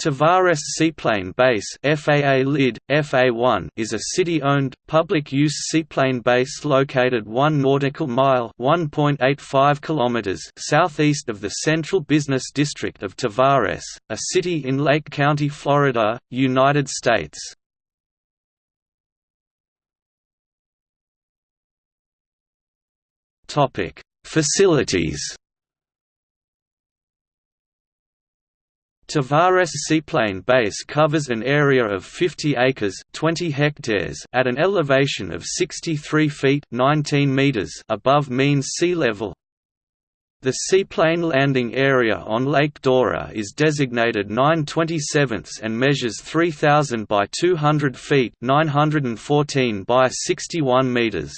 Tavares Seaplane Base FAA LID, FA1 is a city-owned, public-use seaplane base located 1 nautical mile 1.85 km southeast of the central business district of Tavares, a city in Lake County, Florida, United States. Facilities Tavares Seaplane Base covers an area of 50 acres 20 hectares at an elevation of 63 feet 19 meters above mean sea level. The seaplane landing area on Lake Dora is designated 927 and measures 3,000 by 200 feet 914 by 61 meters.